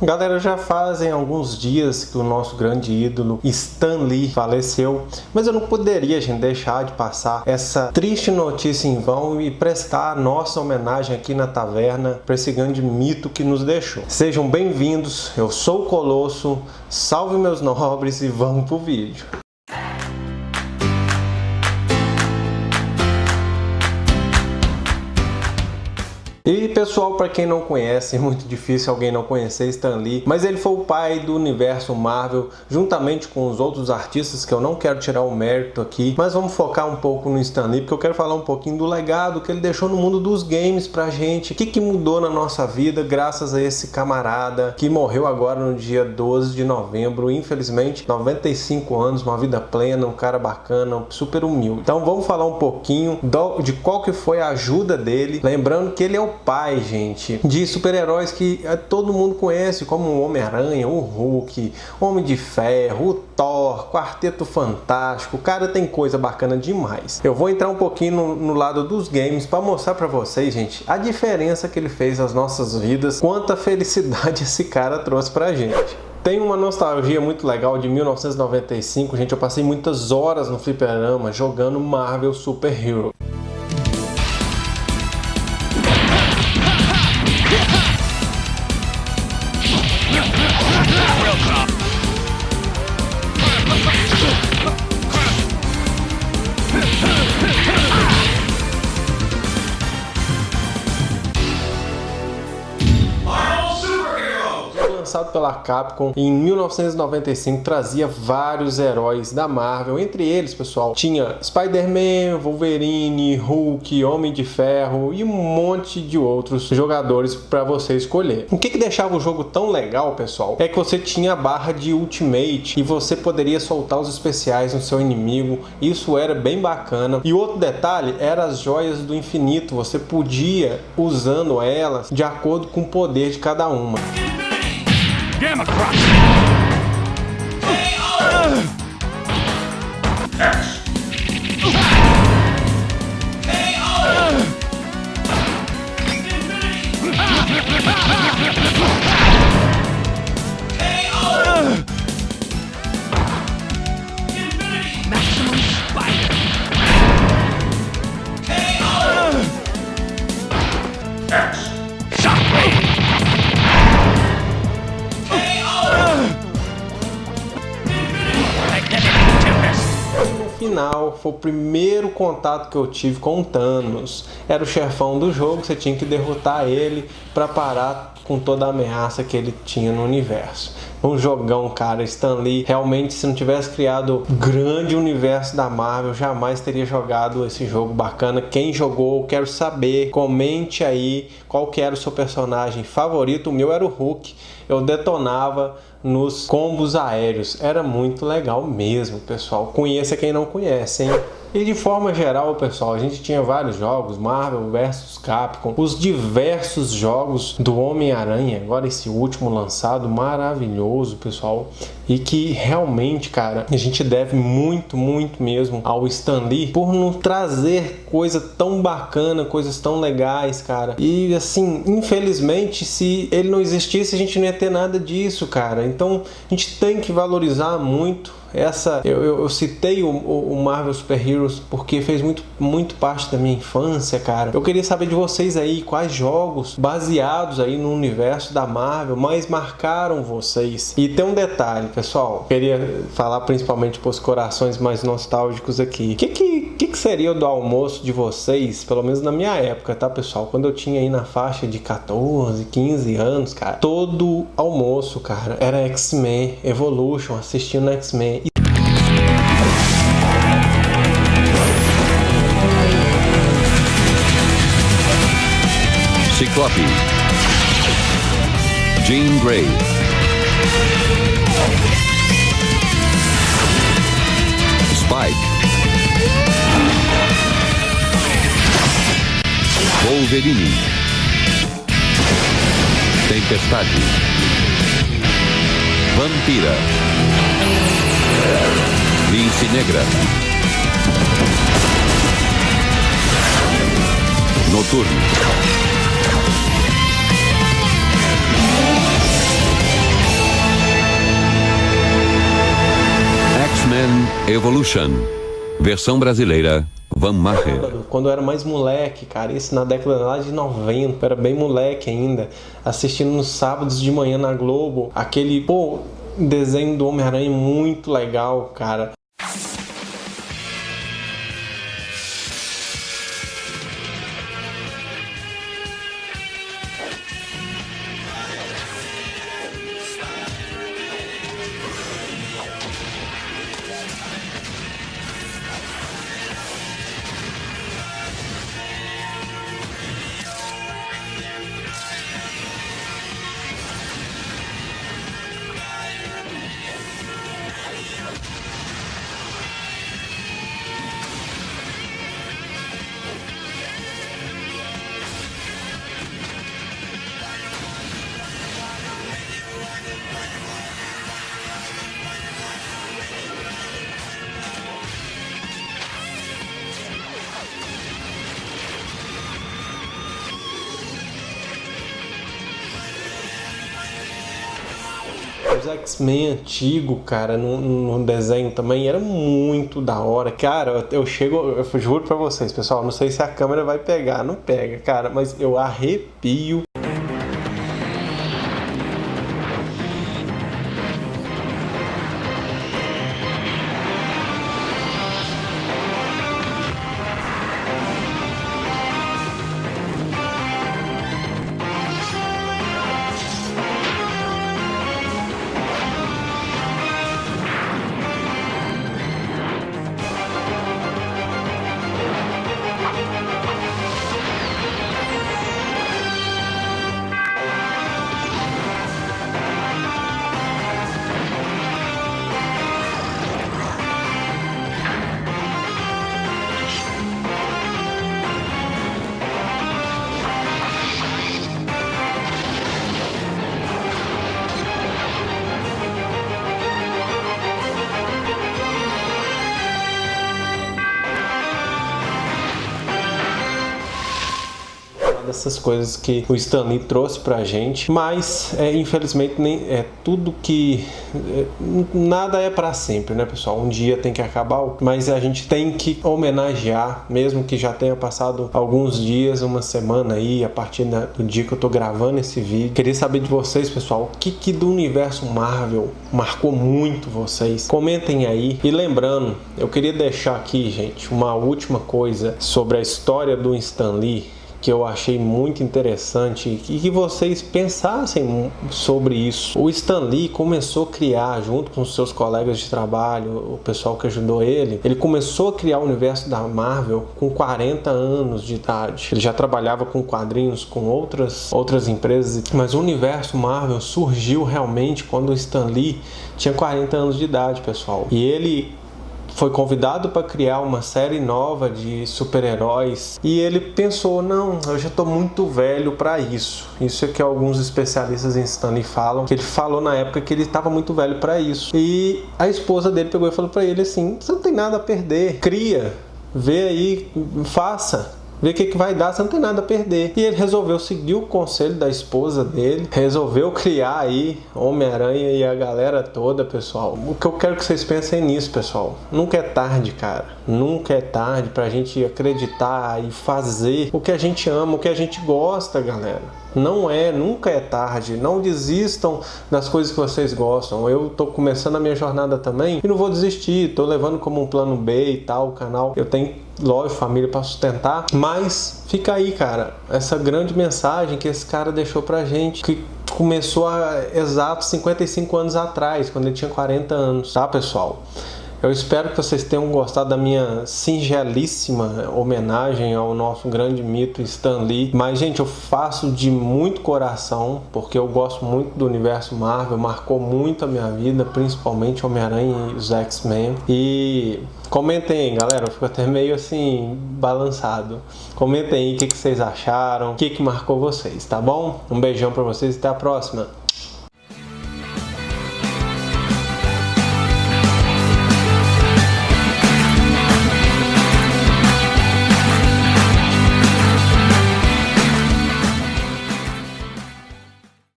Galera, já fazem alguns dias que o nosso grande ídolo Stan Lee faleceu, mas eu não poderia, gente, deixar de passar essa triste notícia em vão e prestar nossa homenagem aqui na taverna para esse grande mito que nos deixou. Sejam bem-vindos, eu sou o Colosso, salve meus nobres e vamos pro vídeo. E pessoal, para quem não conhece, é muito difícil alguém não conhecer Stan Lee, mas ele foi o pai do universo Marvel, juntamente com os outros artistas que eu não quero tirar o mérito aqui, mas vamos focar um pouco no Stan Lee, porque eu quero falar um pouquinho do legado que ele deixou no mundo dos games pra gente, o que, que mudou na nossa vida graças a esse camarada que morreu agora no dia 12 de novembro, infelizmente, 95 anos, uma vida plena, um cara bacana, super humilde. Então vamos falar um pouquinho do, de qual que foi a ajuda dele, lembrando que ele é o pai, gente, de super-heróis que é, todo mundo conhece, como o Homem-Aranha, o Hulk, Homem de Ferro, o Thor, Quarteto Fantástico. Cara tem coisa bacana demais. Eu vou entrar um pouquinho no, no lado dos games para mostrar para vocês, gente, a diferença que ele fez nas nossas vidas, quanta felicidade esse cara trouxe pra gente. Tem uma nostalgia muito legal de 1995, gente. Eu passei muitas horas no fliperama jogando Marvel Super Hero. Lançado pela Capcom em 1995, trazia vários heróis da Marvel. Entre eles, pessoal, tinha Spider-Man, Wolverine, Hulk, Homem de Ferro e um monte de outros jogadores para você escolher. O que, que deixava o jogo tão legal, pessoal, é que você tinha a barra de Ultimate e você poderia soltar os especiais no seu inimigo. Isso era bem bacana. E outro detalhe era as joias do infinito. Você podia usando elas de acordo com o poder de cada uma. Democrat! Final foi o primeiro contato que eu tive com o Thanos. Era o chefão do jogo, você tinha que derrotar ele para parar com toda a ameaça que ele tinha no universo. Um jogão, cara. Stan Lee, realmente, se não tivesse criado o grande universo da Marvel, jamais teria jogado esse jogo bacana. Quem jogou, quero saber. Comente aí qual que era o seu personagem favorito. O meu era o Hulk. Eu detonava nos combos aéreos. Era muito legal mesmo, pessoal. Conheça quem não conhece, hein? E de forma geral, pessoal, a gente tinha vários jogos, Marvel vs Capcom, os diversos jogos do Homem-Aranha, agora esse último lançado, maravilhoso, pessoal, e que realmente, cara, a gente deve muito, muito mesmo ao Stan Lee por nos trazer coisa tão bacana, coisas tão legais, cara. E assim, infelizmente, se ele não existisse, a gente não ia ter nada disso, cara. Então, a gente tem que valorizar muito essa eu, eu, eu citei o, o, Marvel Super Heroes porque fez muito, muito parte da minha infância, cara. Eu queria saber de vocês aí quais jogos baseados aí no universo da Marvel mais marcaram vocês. E tem um detalhe, pessoal. Queria falar principalmente para os corações mais nostálgicos aqui. O que, que, que, que seria do almoço de vocês, pelo menos na minha época, tá, pessoal? Quando eu tinha aí na faixa de 14, 15 anos, cara, todo almoço, cara, era X-Men Evolution, assistindo X-Men Ciclope Jean Grey Spike. Wolverine. Tempestade. Vampira. Lince Negra. Noturno Evolution. Versão brasileira Van Maher. Quando eu era mais moleque, cara, isso na década lá de 90, era bem moleque ainda, assistindo nos sábados de manhã na Globo, aquele, pô, desenho do Homem-Aranha muito legal, cara. Os X-Men antigo, cara, no, no, desenho também era muito da hora. Cara, eu chego, eu juro pra vocês, pessoal, não sei se a câmera vai pegar, não pega, cara, mas eu arrepio dessas coisas que o Stanley trouxe pra gente, mas é, infelizmente nem é tudo que é, nada é para sempre, né, pessoal? Um dia tem que acabar, mas a gente tem que homenagear, mesmo que já tenha passado alguns dias, uma semana aí, a partir do dia que eu tô gravando esse vídeo. Queria saber de vocês, pessoal, o que, que do universo Marvel marcou muito vocês? Comentem aí. E lembrando, eu queria deixar aqui, gente, uma última coisa sobre a história do Stan Lee que eu achei muito interessante e que vocês pensassem sobre isso. O Stan Lee começou a criar, junto com seus colegas de trabalho, o pessoal que ajudou ele, ele começou a criar o universo da Marvel com 40 anos de idade. Ele já trabalhava com quadrinhos com outras, outras empresas, mas o universo Marvel surgiu realmente quando o Stan Lee tinha 40 anos de idade, pessoal. E ele foi convidado para criar uma série nova de super-heróis e ele pensou, não, eu já estou muito velho para isso. Isso é que alguns especialistas em Stanley falam, que ele falou na época que ele estava muito velho para isso. E a esposa dele pegou e falou para ele assim, você não tem nada a perder, cria, vê aí, faça ver o que, que vai dar, você não tem nada a perder. E ele resolveu seguir o conselho da esposa dele, resolveu criar aí Homem-Aranha e a galera toda, pessoal. O que eu quero que vocês pensem nisso, pessoal. Nunca é tarde, cara. Nunca é tarde pra gente acreditar e fazer o que a gente ama, o que a gente gosta, galera. Não é, nunca é tarde. Não desistam das coisas que vocês gostam. Eu tô começando a minha jornada também e não vou desistir. Tô levando como um plano B e tal o canal. Eu tenho lógico, família para sustentar, mas fica aí, cara, essa grande mensagem que esse cara deixou pra gente, que começou há exatos 55 anos atrás, quando ele tinha 40 anos, tá, pessoal? Eu espero que vocês tenham gostado da minha singelíssima homenagem ao nosso grande mito Stan Lee. Mas, gente, eu faço de muito coração, porque eu gosto muito do universo Marvel, marcou muito a minha vida, principalmente Homem-Aranha e os X-Men. E comentem aí, galera, eu fico até meio assim, balançado. Comentem aí o que, que vocês acharam, o que, que marcou vocês, tá bom? Um beijão pra vocês e até a próxima.